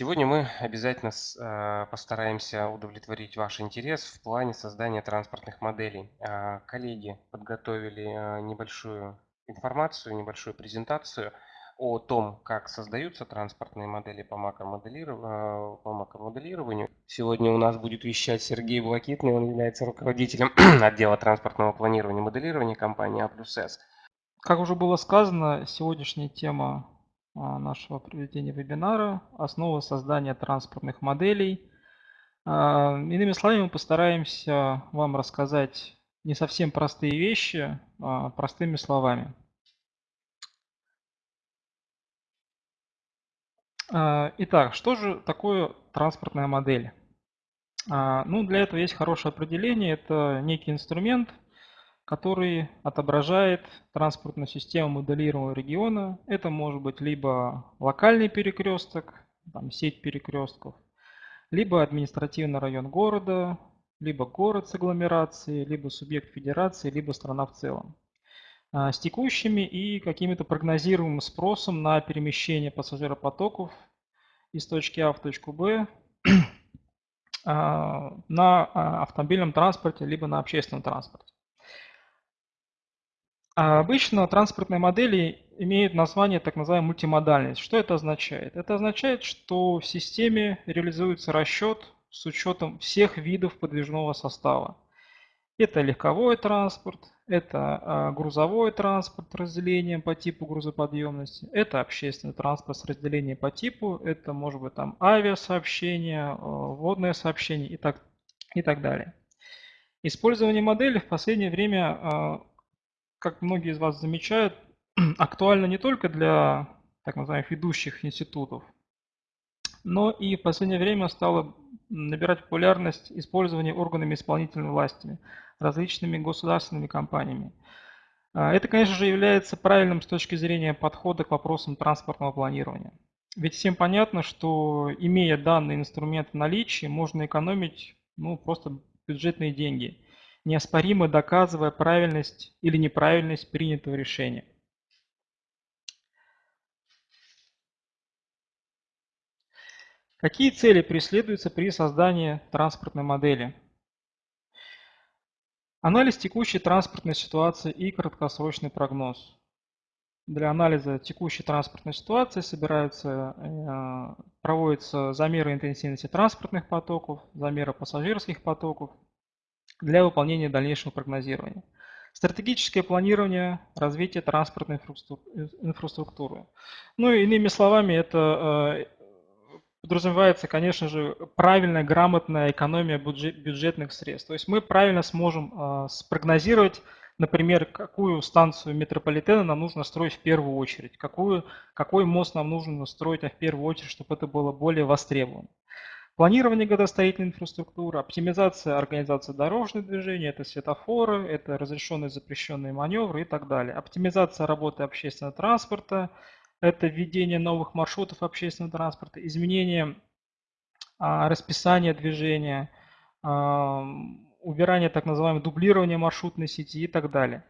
Сегодня мы обязательно э, постараемся удовлетворить ваш интерес в плане создания транспортных моделей. А, коллеги подготовили э, небольшую информацию, небольшую презентацию о том, как создаются транспортные модели по макромоделированию. Сегодня у нас будет вещать Сергей Блакитный, он является руководителем отдела транспортного планирования и моделирования компании А+С. Как уже было сказано, сегодняшняя тема а, нашего проведения вебинара «Основы создания транспортных моделей». А, иными словами, мы постараемся вам рассказать не совсем простые вещи, а простыми словами. А, итак, что же такое транспортная модель? Ну, для этого есть хорошее определение. Это некий инструмент – который отображает транспортную систему моделируемого региона. Это может быть либо локальный перекресток, там сеть перекрестков, либо административный район города, либо город с агломерацией, либо субъект федерации, либо страна в целом. А, с текущими и каким-то прогнозируемым спросом на перемещение пассажиропотоков из точки А в точку Б а, на а, автомобильном транспорте, либо на общественном транспорте. А обычно транспортные модели имеют название так называемая мультимодальность. Что это означает? Это означает, что в системе реализуется расчет с учетом всех видов подвижного состава. Это легковой транспорт, это а, грузовой транспорт с разделением по типу грузоподъемности, это общественный транспорт с разделением по типу, это может быть там авиасообщение, водное сообщение и так, и так далее. Использование модели в последнее время а, как многие из вас замечают, актуально не только для так называемых ведущих институтов, но и в последнее время стало набирать популярность использование органами исполнительной власти, различными государственными компаниями. А, это, конечно же, является правильным с точки зрения подхода к вопросам транспортного планирования. Ведь всем понятно, что имея данный инструмент в наличии, можно экономить ну, просто бюджетные деньги – неоспоримо доказывая правильность или неправильность принятого решения. Какие цели преследуются при создании транспортной модели? Анализ текущей транспортной ситуации и краткосрочный прогноз. Для анализа текущей транспортной ситуации собираются, э, проводятся замеры интенсивности транспортных потоков, замеры пассажирских потоков, для выполнения дальнейшего прогнозирования. Стратегическое планирование развития транспортной инфраструктуры. Ну, иными словами, это э, подразумевается, конечно же, правильная, грамотная экономия бюджетных средств. То есть мы правильно сможем э, спрогнозировать, например, какую станцию метрополитена нам нужно строить в первую очередь, какую, какой мост нам нужно строить в первую очередь, чтобы это было более востребовано. Планирование градостроительной инфраструктуры, оптимизация организации дорожного движения, это светофоры, это разрешенные запрещенные маневры и так далее. Оптимизация работы общественного транспорта, это введение новых маршрутов общественного транспорта, изменение а, расписания движения, а, убирание так называемого дублирования маршрутной сети и так далее.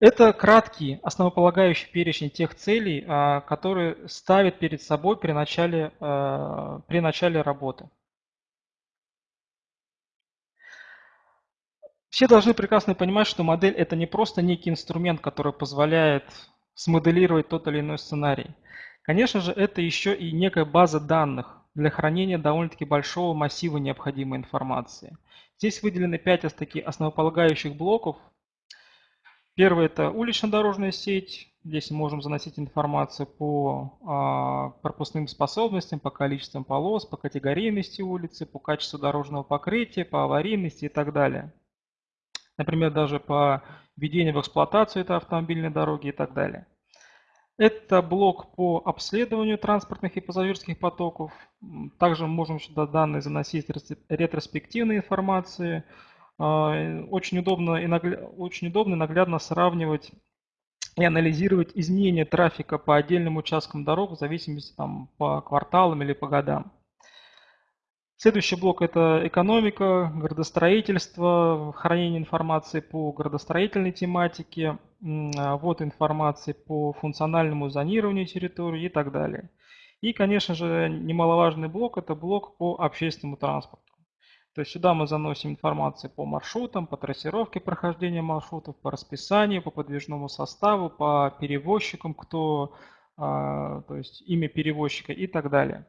Это краткий, основополагающий перечень тех целей, а, которые ставит перед собой при начале, а, при начале работы. Все должны прекрасно понимать, что модель – это не просто некий инструмент, который позволяет смоделировать тот или иной сценарий. Конечно же, это еще и некая база данных для хранения довольно-таки большого массива необходимой информации. Здесь выделены пять таких основополагающих блоков, Первый – это улично-дорожная сеть. Здесь мы можем заносить информацию по а, пропускным способностям, по количествам полос, по категорийности улицы, по качеству дорожного покрытия, по аварийности и так далее. Например, даже по введению в эксплуатацию этой автомобильной дороги и так далее. Это блок по обследованию транспортных и пассажирских потоков. Также мы можем сюда данные заносить ретроспективной информации, а, очень удобно и, наглядно, очень удобно и наглядно сравнивать и анализировать изменения трафика по отдельным участкам дорог в зависимости там, по кварталам или по годам. Следующий блок – это экономика, градостроительство, хранение информации по градостроительной тематике, а, ввод информации по функциональному зонированию территории и так далее. И, конечно же, немаловажный блок – это блок по общественному транспорту. То есть сюда мы заносим информацию по маршрутам, по трассировке прохождения маршрутов, по расписанию, по подвижному составу, по перевозчикам, кто, а, то есть имя перевозчика и так далее.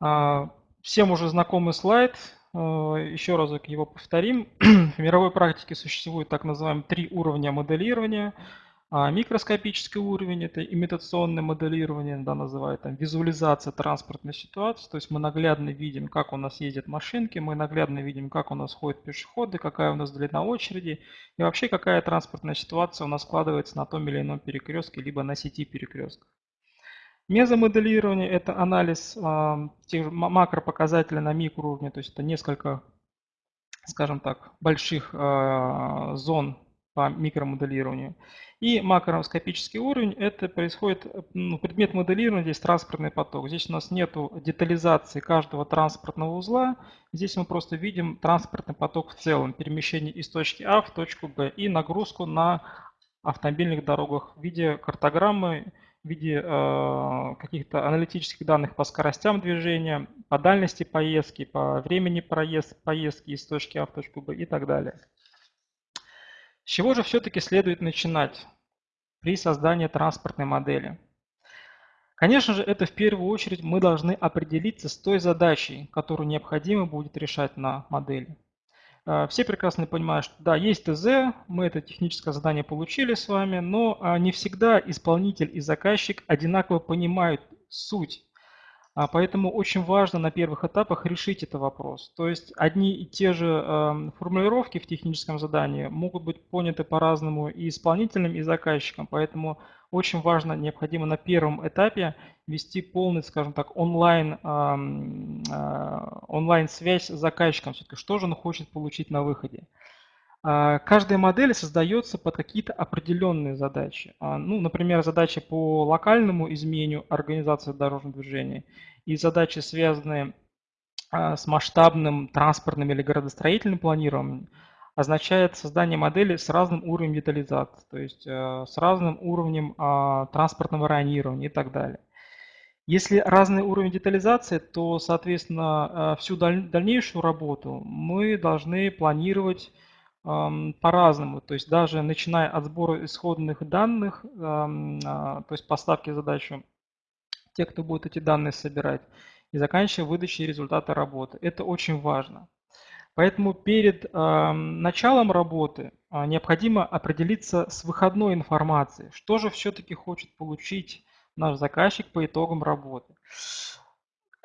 А, всем уже знакомый слайд, а, еще разок его повторим. В мировой практике существует так называемые три уровня моделирования – а микроскопический уровень – это имитационное моделирование, да, называют там визуализация транспортной ситуации. То есть мы наглядно видим, как у нас ездят машинки, мы наглядно видим, как у нас ходят пешеходы, какая у нас длина очереди и вообще какая транспортная ситуация у нас складывается на том или ином перекрестке, либо на сети перекрестков. Мезомоделирование – это анализ э, тех макропоказателей на микроуровне, то есть это несколько, скажем так, больших э, зон по микромоделированию. И макроскопический уровень – это происходит ну, предмет моделирования, здесь транспортный поток. Здесь у нас нет детализации каждого транспортного узла. Здесь мы просто видим транспортный поток в целом, перемещение из точки А в точку Б и нагрузку на автомобильных дорогах в виде картограммы, в виде э, каких-то аналитических данных по скоростям движения, по дальности поездки, по времени проезд, поездки из точки А в точку Б и так далее. С чего же все-таки следует начинать при создании транспортной модели? Конечно же, это в первую очередь мы должны определиться с той задачей, которую необходимо будет решать на модели. Э, все прекрасно понимают, что да, есть ТЗ, мы это техническое задание получили с вами, но а, не всегда исполнитель и заказчик одинаково понимают суть а поэтому очень важно на первых этапах решить этот вопрос. То есть одни и те же э, формулировки в техническом задании могут быть поняты по-разному и исполнителем, и заказчиком. Поэтому очень важно, необходимо на первом этапе вести полный, скажем так, онлайн, э, э, онлайн-связь с заказчиком. Что же он хочет получить на выходе. Каждая модель создается под какие-то определенные задачи. Ну, например, задачи по локальному изменению организации дорожного движения и задачи, связанные с масштабным транспортным или градостроительным планированием, означает создание модели с разным уровнем детализации, то есть с разным уровнем транспортного районирования и так далее. Если разный уровень детализации, то, соответственно, всю дальнейшую работу мы должны планировать по-разному. То есть даже начиная от сбора исходных данных, а, то есть поставки задачи, те, кто будет эти данные собирать, и заканчивая выдачей результата работы. Это очень важно. Поэтому перед началом работы а, необходимо определиться с выходной информацией, что же все-таки хочет получить наш заказчик по итогам работы.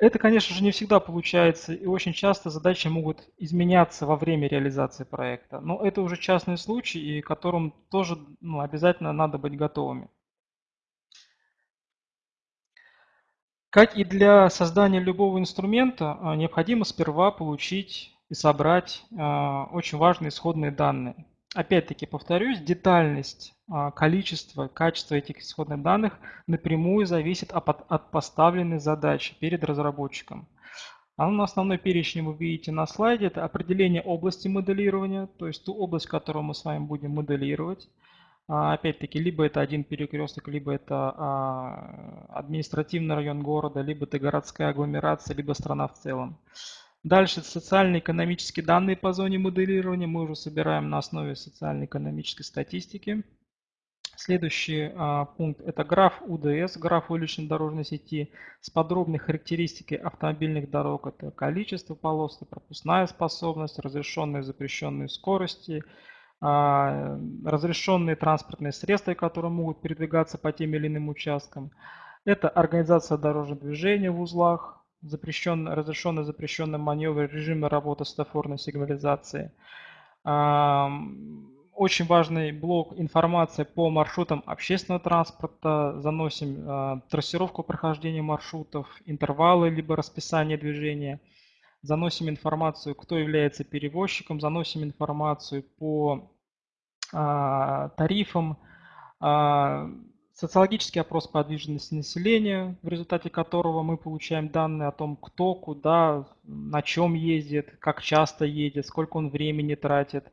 Это, конечно же, не всегда получается, и очень часто задачи могут изменяться во время реализации проекта. Но это уже частный случай, и которым тоже ну, обязательно надо быть готовыми. Как и для создания любого инструмента, а, необходимо сперва получить и собрать а, очень важные исходные данные. Опять-таки повторюсь, детальность, а, количество, качество этих исходных данных напрямую зависит от поставленной задачи перед разработчиком. А на основной перечень вы видите на слайде, это определение области моделирования, то есть ту область, которую мы с вами будем моделировать. А, опять-таки, либо это один перекресток, либо это а, административный район города, либо это городская агломерация, либо страна в целом. Дальше социально-экономические данные по зоне моделирования мы уже собираем на основе социально-экономической статистики. Следующий а, пункт – это граф УДС, граф уличной дорожной сети с подробной характеристикой автомобильных дорог. Это количество полос, пропускная способность, разрешенные и запрещенные скорости, а, разрешенные транспортные средства, которые могут передвигаться по тем или иным участкам. Это организация дорожного движения в узлах, запрещенный, разрешенный запрещенный маневр, режимы работы светофорной сигнализации. Очень важный блок информации по маршрутам общественного транспорта. Заносим э, трассировку прохождения маршрутов, интервалы либо расписание движения. Заносим информацию, кто является перевозчиком. Заносим информацию по э, тарифам. Социологический опрос подвижности населения, в результате которого мы получаем данные о том, кто куда, на чем ездит, как часто едет, сколько он времени тратит.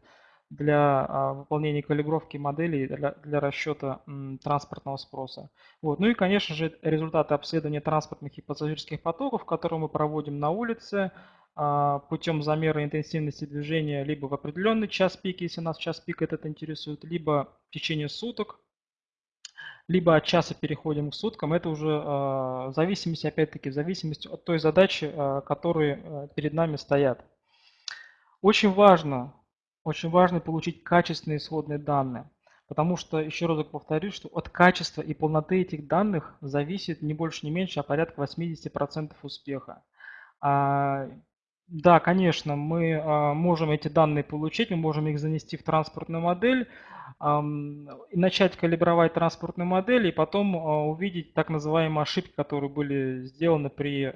для а, выполнения калибровки моделей для, для расчета транспортного спроса. Вот. Ну и, конечно же, результаты обследования транспортных и пассажирских потоков, которые мы проводим на улице а, путем замера интенсивности движения либо в определенный час пик, если нас час пик этот интересует, либо в течение суток, либо от часа переходим к суткам. Это уже в зависимости, опять-таки, в зависимости от той задачи, э, которые э, перед нами стоят. Очень важно очень важно получить качественные исходные данные, потому что, еще раз повторюсь, что от качества и полноты этих данных зависит не больше, не меньше, а порядка 80% успеха. А, да, конечно, мы а, можем эти данные получить, мы можем их занести в транспортную модель, а, начать калибровать транспортную модель, и потом а, увидеть так называемые ошибки, которые были сделаны при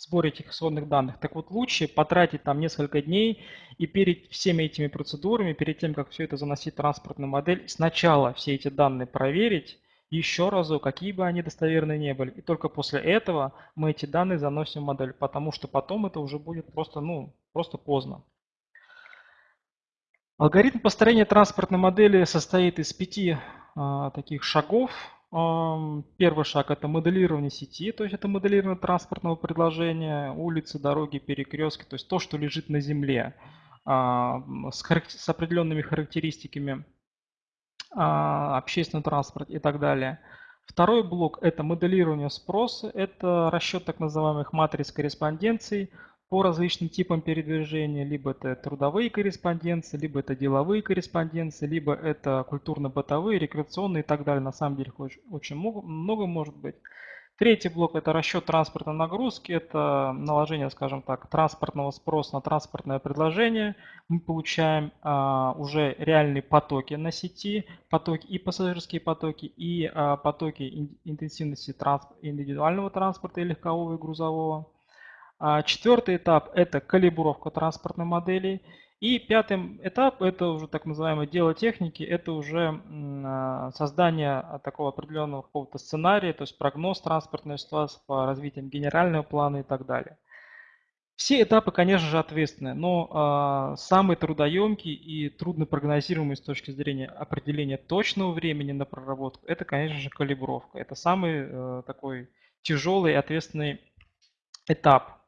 сборе этих исходных данных. Так вот, лучше потратить там несколько дней и перед всеми этими процедурами, перед тем, как все это заносить в транспортную модель, сначала все эти данные проверить, еще разу, какие бы они достоверные не были. И только после этого мы эти данные заносим в модель, потому что потом это уже будет просто, ну, просто поздно. Алгоритм построения транспортной модели состоит из пяти а, таких шагов. Первый шаг – это моделирование сети, то есть это моделирование транспортного предложения, улицы, дороги, перекрестки, то есть то, что лежит на земле а, с, с определенными характеристиками а, общественный транспорт и так далее. Второй блок – это моделирование спроса, это расчет так называемых матриц корреспонденций – по различным типам передвижения, либо это трудовые корреспонденции, либо это деловые корреспонденции, либо это культурно-бытовые, рекреационные и так далее. На самом деле очень, очень много, много может быть. Третий блок – это расчет транспортной нагрузки, это наложение, скажем так, транспортного спроса на транспортное предложение. Мы получаем а, уже реальные потоки на сети, потоки и пассажирские потоки, и а, потоки интенсивности транспорта, индивидуального транспорта и легкового и грузового. А четвертый этап – это калибровка транспортной модели. И пятый этап – это уже так называемое дело техники, это уже а, создание такого определенного какого-то сценария, то есть прогноз транспортной ситуации по развитию генерального плана и так далее. Все этапы, конечно же, ответственны, но э, самый трудоемкий и трудно прогнозируемый с точки зрения определения точного времени на проработку, это, конечно же, калибровка. Это самый э, такой тяжелый и ответственный этап.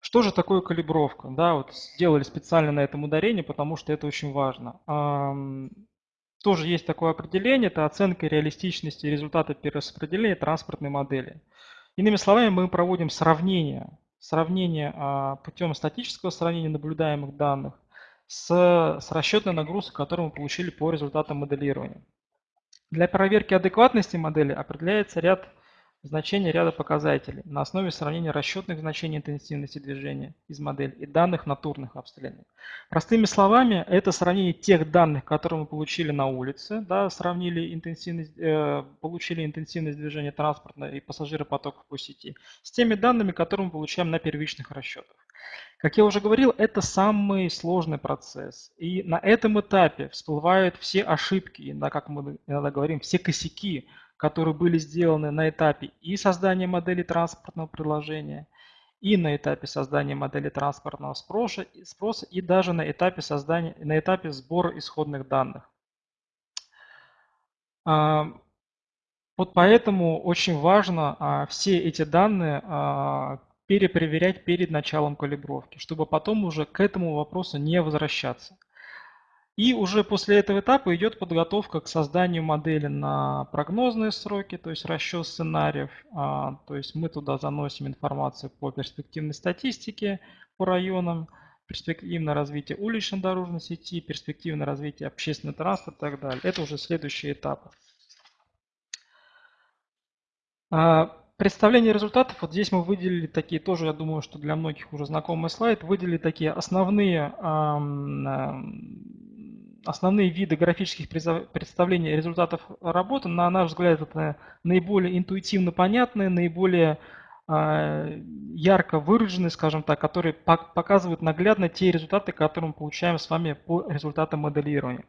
Что же такое калибровка? Да, вот сделали специально на этом ударение, потому что это очень важно. Тоже есть такое определение, это оценка реалистичности результата перераспределения транспортной модели. Иными словами, мы проводим сравнение, сравнение а, путем статического сравнения наблюдаемых данных с, с расчетной нагрузкой, которую мы получили по результатам моделирования. Для проверки адекватности модели определяется ряд значение ряда показателей на основе сравнения расчетных значений интенсивности движения из модели и данных натурных обстрелов. Простыми словами, это сравнение тех данных, которые мы получили на улице, да, сравнили интенсивность, э, получили интенсивность движения транспорта и пассажиропотоков по сети, с теми данными, которые мы получаем на первичных расчетах. Как я уже говорил, это самый сложный процесс. И на этом этапе всплывают все ошибки, да, как мы иногда говорим, все косяки, которые были сделаны на этапе и создания модели транспортного приложения, и на этапе создания модели транспортного спроса, спроса и даже на этапе, создания, на этапе сбора исходных данных. А, вот поэтому очень важно а, все эти данные а, перепроверять перед началом калибровки, чтобы потом уже к этому вопросу не возвращаться. И уже после этого этапа идет подготовка к созданию модели на прогнозные сроки, то есть расчет сценариев. А, то есть мы туда заносим информацию по перспективной статистике по районам, перспективное развитие уличной дорожной сети, перспективное развитие общественного транспорта и так далее. Это уже следующие этапы. А, представление результатов, вот здесь мы выделили такие, тоже я думаю, что для многих уже знакомый слайд, выделили такие основные основные виды графических представлений результатов работы, на наш взгляд, это наиболее интуитивно понятные, наиболее а, ярко выраженные, скажем так, которые показывают наглядно те результаты, которые мы получаем с вами по результатам моделирования.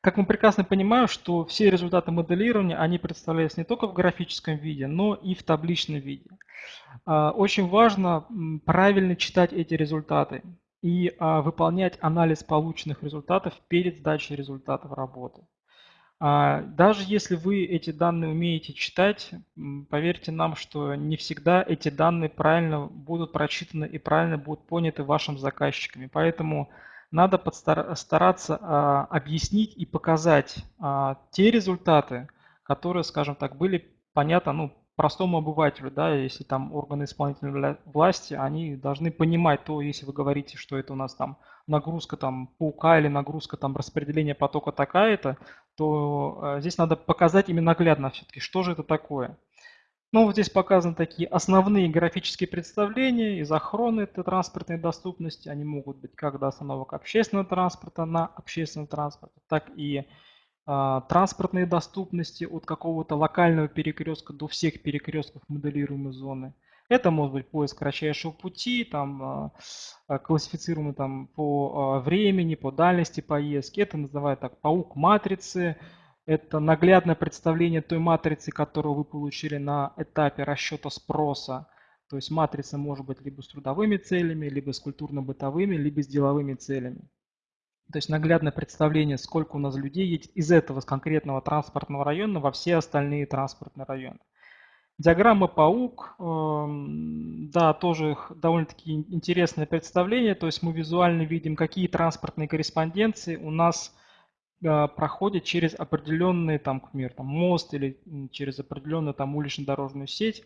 Как мы прекрасно понимаем, что все результаты моделирования, они представляются не только в графическом виде, но и в табличном виде. А, очень важно правильно читать эти результаты. И а, выполнять анализ полученных результатов перед сдачей результатов работы. А, даже если вы эти данные умеете читать, поверьте нам, что не всегда эти данные правильно будут прочитаны и правильно будут поняты вашим заказчиками. Поэтому надо постараться а, объяснить и показать а, те результаты, которые, скажем так, были понятны ну, простому обывателю, да, если там органы исполнительной власти, они должны понимать то, если вы говорите, что это у нас там нагрузка там паука или нагрузка там распределения потока такая-то, то э, здесь надо показать именно наглядно все-таки, что же это такое. Ну, вот здесь показаны такие основные графические представления из охраны этой транспортной доступности. Они могут быть как до остановок общественного транспорта на общественном транспорте, так и э, транспортные доступности от какого-то локального перекрестка до всех перекрестков моделируемой зоны. Это может быть поиск кратчайшего пути, там, а, а, классифицируемый там, по а, времени, по дальности поездки. Это называют так паук матрицы. Это наглядное представление той матрицы, которую вы получили на этапе расчета спроса. То есть матрица может быть либо с трудовыми целями, либо с культурно-бытовыми, либо с деловыми целями. То есть наглядное представление, сколько у нас людей едет из этого конкретного транспортного района во все остальные транспортные районы. Диаграмма паук, эм, да, тоже довольно-таки интересное представление. То есть мы визуально видим, какие транспортные корреспонденции у нас э, проходят через определенный, там, к примеру, там, мост или через определенную там улично-дорожную сеть,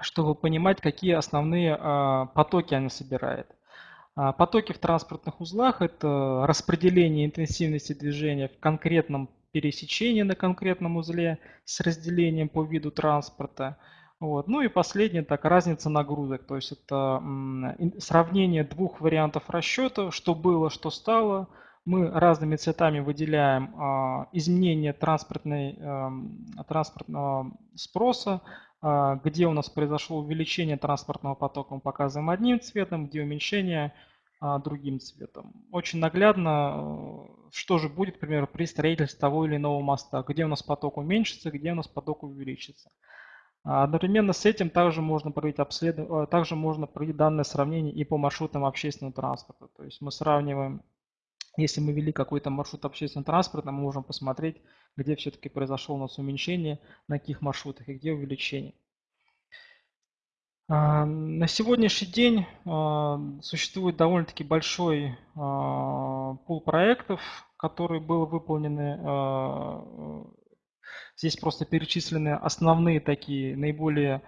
чтобы понимать, какие основные э, потоки она собирает. А потоки в транспортных узлах – это распределение интенсивности движения в конкретном пересечение на конкретном узле с разделением по виду транспорта. Вот. Ну и последнее, так, разница нагрузок. То есть это сравнение двух вариантов расчета, что было, что стало. Мы разными цветами выделяем а, изменение транспортной, а, транспортного спроса, а, где у нас произошло увеличение транспортного потока, мы показываем одним цветом, где уменьшение – другим цветом. Очень наглядно, э, что же будет, к примеру, при строительстве того или иного моста, где у нас поток уменьшится, где у нас поток увеличится. А, одновременно с этим также можно проводить, обследование, э, также можно проводить данное сравнение и по маршрутам общественного транспорта. То есть мы сравниваем, если мы вели какой-то маршрут общественного транспорта, мы можем посмотреть, где все-таки произошло у нас уменьшение, на каких маршрутах и где увеличение. А, на сегодняшний день а, существует довольно-таки большой а, пул проектов, которые были выполнены. Здесь просто перечислены основные такие, наиболее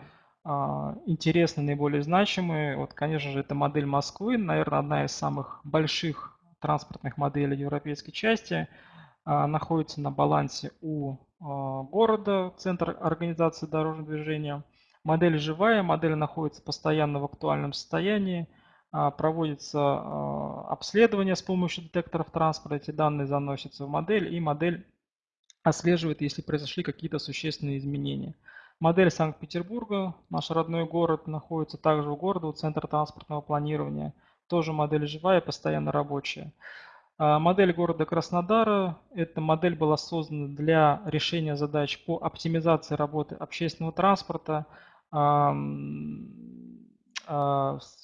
интересные, наиболее значимые. Вот, конечно же, это модель Москвы, наверное, одна из самых больших транспортных моделей европейской части. Находится на балансе у города, Центр организации дорожного движения – Модель живая, модель находится постоянно в актуальном состоянии, а, проводится а, обследование с помощью детекторов транспорта, эти данные заносятся в модель, и модель отслеживает, если произошли какие-то существенные изменения. Модель Санкт-Петербурга, наш родной город, находится также у города, у Центра транспортного планирования. Тоже модель живая, постоянно рабочая. А, модель города Краснодара. Эта модель была создана для решения задач по оптимизации работы общественного транспорта,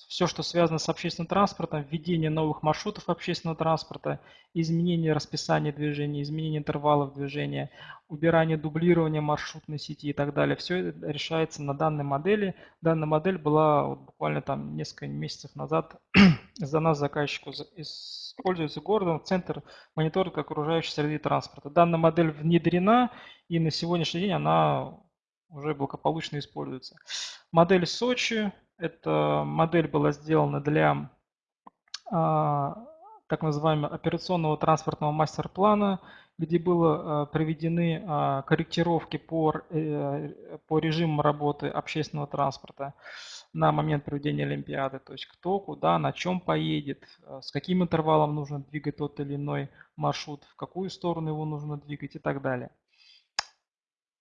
все, что связано с общественным транспортом, введение новых маршрутов общественного транспорта, изменение расписания движения, изменение интервалов движения, убирание дублирования маршрутной сети и так далее. Все это решается на данной модели. Данная модель была вот буквально там несколько месяцев назад за нас заказчику используется городом центр мониторинга окружающей среды транспорта. Данная модель внедрена и на сегодняшний день она уже благополучно используется. Модель Сочи. Эта модель была сделана для а, так называемого операционного транспортного мастер-плана, где были а, проведены а, корректировки по, э, по режиму работы общественного транспорта на момент проведения Олимпиады. То есть кто, куда, на чем поедет, с каким интервалом нужно двигать тот или иной маршрут, в какую сторону его нужно двигать и так далее.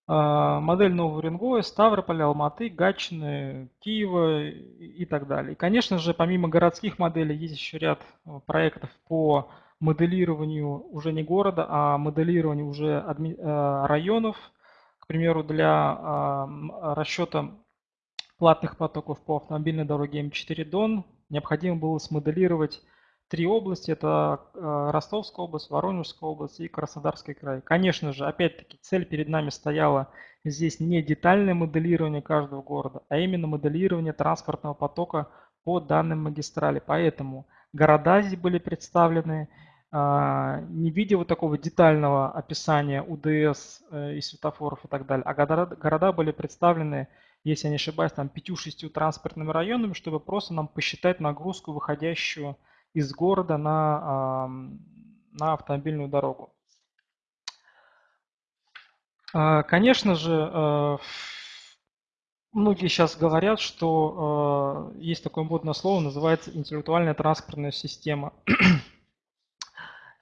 А, модель Нового Уренгоя, Ставрополя, Алматы, Гатчины, Киева и так далее. И, конечно же, помимо городских моделей, есть еще ряд э, проектов по моделированию уже не города, а моделированию уже э, районов. К примеру, для а, расчета платных потоков по автомобильной дороге М4 Дон необходимо было смоделировать три области. Это э, Ростовская область, Воронежская область и Краснодарский край. Конечно же, опять-таки, цель перед нами стояла здесь не детальное моделирование каждого города, а именно моделирование транспортного потока по данным магистрали. Поэтому города здесь были представлены, а, не видя вот такого детального описания УДС э, и светофоров и так далее, а города, города были представлены, если я не ошибаюсь, там 5-6 транспортными районами, чтобы просто нам посчитать нагрузку, выходящую из города на, на автомобильную дорогу. А, конечно же, э, многие сейчас говорят, что э, есть такое модное слово, называется интеллектуальная транспортная система.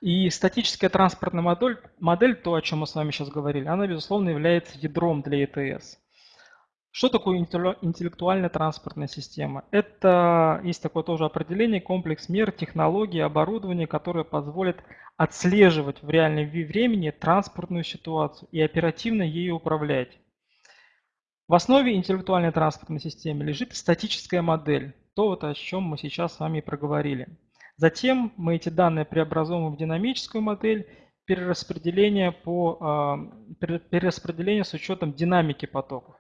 И статическая транспортная модель, модель, то, о чем мы с вами сейчас говорили, она, безусловно, является ядром для ETS. Что такое интеллектуальная транспортная система? Это, есть такое тоже определение, комплекс мер, технологий, оборудования, которые позволят отслеживать в реальном времени транспортную ситуацию и оперативно ею управлять. В основе интеллектуальной транспортной системы лежит статическая модель, то, вот, о чем мы сейчас с вами проговорили. Затем мы эти данные преобразуем в динамическую модель перераспределения, по, а, перераспределения с учетом динамики потоков.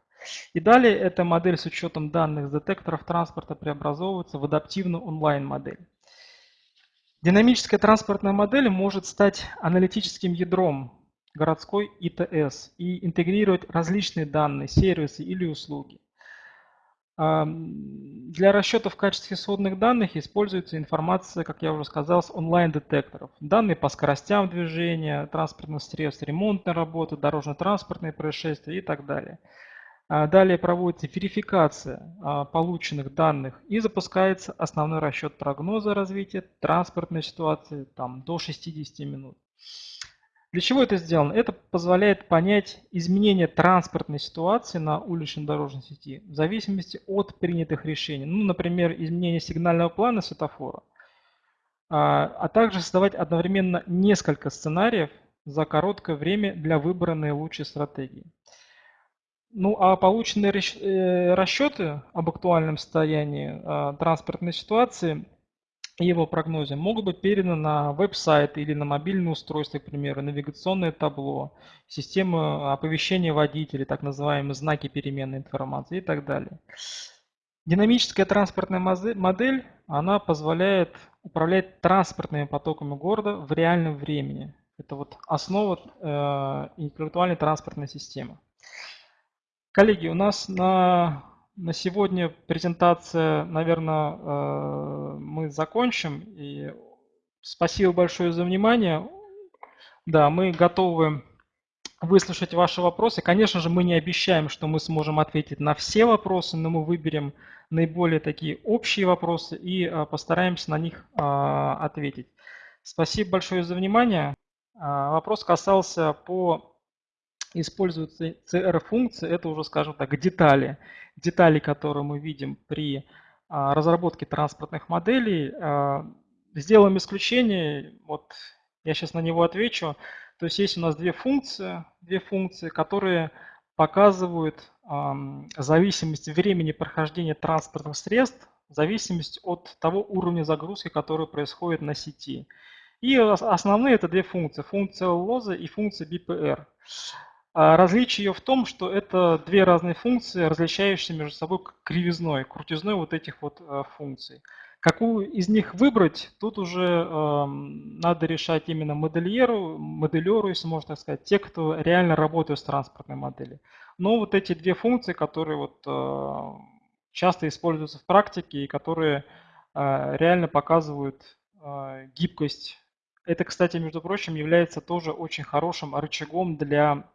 И далее эта модель с учетом данных детекторов транспорта преобразовывается в адаптивную онлайн-модель. Динамическая транспортная модель может стать аналитическим ядром городской ИТС и интегрировать различные данные, сервисы или услуги. Для расчетов в качестве исходных данных используется информация, как я уже сказал, с онлайн-детекторов. Данные по скоростям движения, транспортных средств, ремонтной работы, дорожно-транспортные происшествия и так далее. А далее проводится верификация а, полученных данных и запускается основной расчет прогноза развития транспортной ситуации там, до 60 минут. Для чего это сделано? Это позволяет понять изменение транспортной ситуации на уличной дорожной сети в зависимости от принятых решений. Ну, например, изменение сигнального плана светофора, а, а также создавать одновременно несколько сценариев за короткое время для выбора наилучшей стратегии. Ну, а полученные э, расчеты об актуальном состоянии а, транспортной ситуации и его прогнозе могут быть переданы на веб-сайт или на мобильное устройство, к примеру, навигационное табло, систему оповещения водителей, так называемые знаки переменной информации и так далее. Динамическая транспортная модель, она позволяет управлять транспортными потоками города в реальном времени. Это вот основа э, интеллектуальной транспортной системы. Коллеги, у нас на, на сегодня презентация, наверное, э, мы закончим. И спасибо большое за внимание. Да, мы готовы выслушать ваши вопросы. Конечно же, мы не обещаем, что мы сможем ответить на все вопросы, но мы выберем наиболее такие общие вопросы и э, постараемся на них э, ответить. Спасибо большое за внимание. Вопрос касался по используются CR-функции, это уже, скажем так, детали. Детали, которые мы видим при а, разработке транспортных моделей. А, сделаем исключение, вот я сейчас на него отвечу. То есть есть у нас две функции, две функции, которые показывают зависимость времени прохождения транспортных средств, зависимость от того уровня загрузки, который происходит на сети. И основные это две функции, функция лоза и функция BPR. А различие ее в том, что это две разные функции, различающиеся между собой кривизной, крутизной вот этих вот э, функций. Какую из них выбрать, тут уже э, надо решать именно модельеру, моделеру, если можно так сказать, те, кто реально работает с транспортной моделью. Но вот эти две функции, которые вот, э, часто используются в практике и которые э, реально показывают э, гибкость. Это, кстати, между прочим, является тоже очень хорошим рычагом для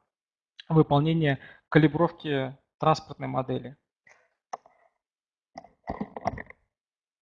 выполнения калибровки транспортной модели.